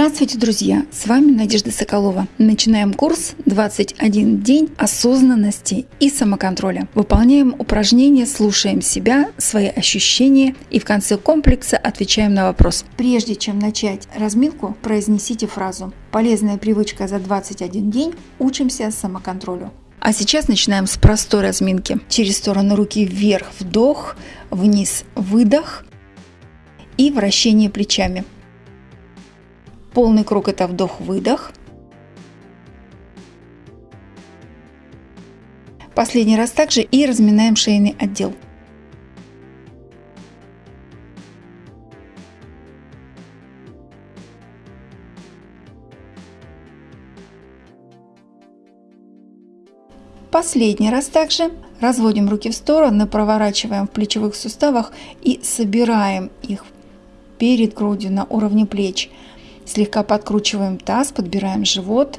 Здравствуйте, друзья! С вами Надежда Соколова. Начинаем курс 21 день осознанности и самоконтроля. Выполняем упражнения, слушаем себя, свои ощущения и в конце комплекса отвечаем на вопрос. Прежде чем начать разминку, произнесите фразу «Полезная привычка за 21 день. Учимся самоконтролю». А сейчас начинаем с простой разминки. Через сторону руки вверх вдох, вниз выдох и вращение плечами. Полный круг – это вдох-выдох. Последний раз также и разминаем шейный отдел. Последний раз также разводим руки в стороны, проворачиваем в плечевых суставах и собираем их перед грудью на уровне плеч. Слегка подкручиваем таз, подбираем живот.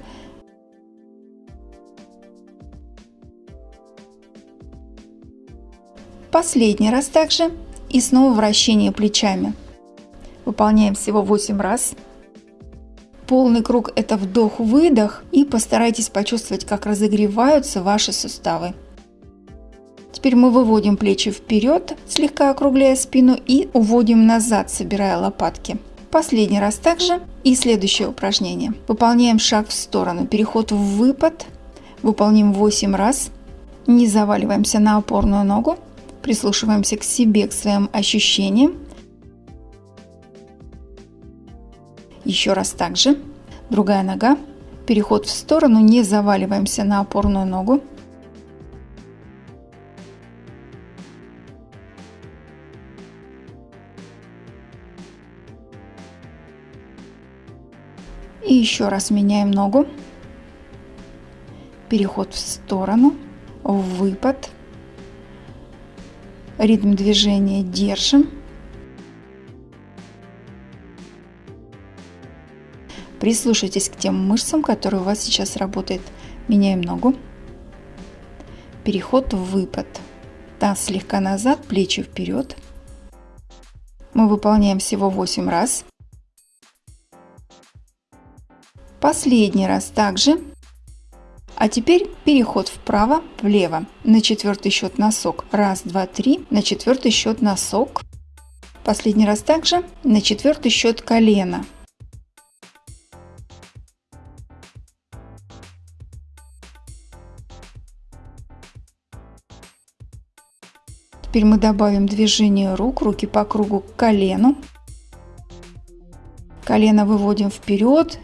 Последний раз также. И снова вращение плечами. Выполняем всего 8 раз. Полный круг – это вдох-выдох. И постарайтесь почувствовать, как разогреваются ваши суставы. Теперь мы выводим плечи вперед, слегка округляя спину и уводим назад, собирая лопатки. Последний раз также. И следующее упражнение. Выполняем шаг в сторону. Переход в выпад. Выполним 8 раз. Не заваливаемся на опорную ногу. Прислушиваемся к себе, к своим ощущениям. Еще раз также. Другая нога. Переход в сторону. Не заваливаемся на опорную ногу. И еще раз меняем ногу. Переход в сторону, выпад. Ритм движения держим. Прислушайтесь к тем мышцам, которые у вас сейчас работают. Меняем ногу. Переход в выпад. Таз слегка назад, плечи вперед. Мы выполняем всего 8 раз. Последний раз также. А теперь переход вправо, влево. На четвертый счет носок. Раз, два, три. На четвертый счет носок. Последний раз также. На четвертый счет колено. Теперь мы добавим движение рук, руки по кругу к колену. Колено выводим вперед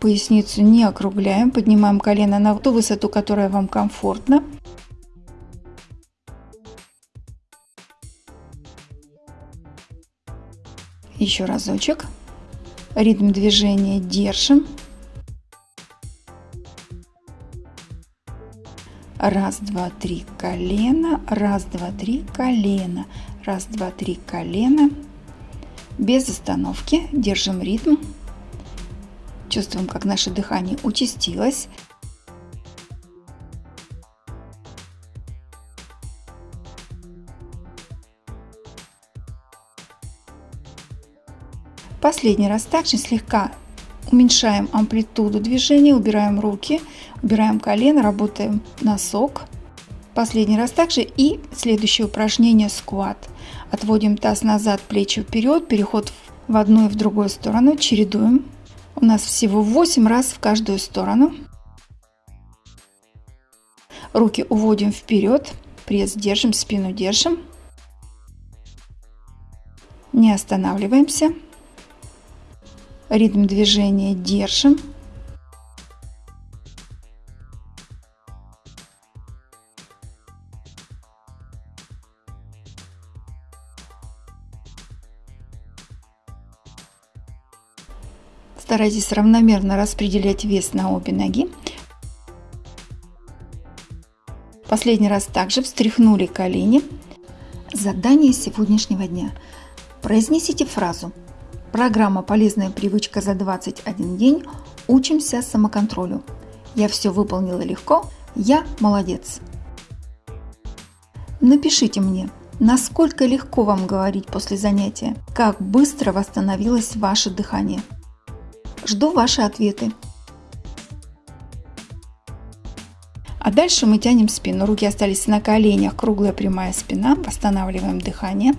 Поясницу не округляем, поднимаем колено на ту высоту, которая вам комфортна. Еще разочек. Ритм движения держим. Раз, два, три, колено. Раз, два, три, колено. Раз, два, три, колено. Без остановки. Держим ритм. Чувствуем, как наше дыхание участилось. Последний раз также слегка уменьшаем амплитуду движения, убираем руки, убираем колено, работаем носок. Последний раз также и следующее упражнение скват. Отводим таз назад, плечи вперед, переход в одну и в другую сторону, чередуем. У нас всего 8 раз в каждую сторону. Руки уводим вперед, пресс держим, спину держим. Не останавливаемся. Ритм движения держим. Старайтесь равномерно распределять вес на обе ноги. Последний раз также встряхнули колени. Задание сегодняшнего дня. Произнесите фразу «Программа «Полезная привычка за 21 день. Учимся самоконтролю». Я все выполнила легко. Я молодец. Напишите мне, насколько легко вам говорить после занятия, как быстро восстановилось ваше дыхание. Жду ваши ответы. А дальше мы тянем спину. Руки остались на коленях, круглая прямая спина. Восстанавливаем дыхание.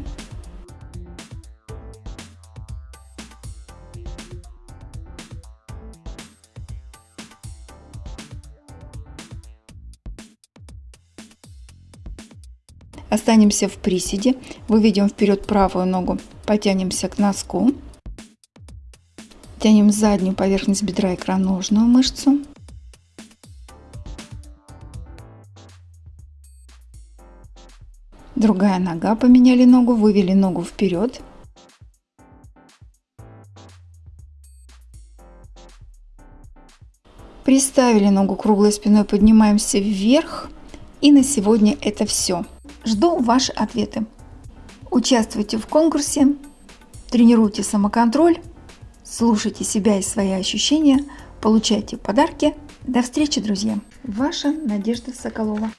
Останемся в приседе. Выведем вперед правую ногу. Потянемся к носку. Тянем заднюю поверхность бедра икроножную мышцу. Другая нога, поменяли ногу, вывели ногу вперед. Приставили ногу круглой спиной, поднимаемся вверх. И на сегодня это все. Жду ваши ответы. Участвуйте в конкурсе, тренируйте самоконтроль, слушайте себя и свои ощущения, получайте подарки. До встречи, друзья! Ваша Надежда Соколова.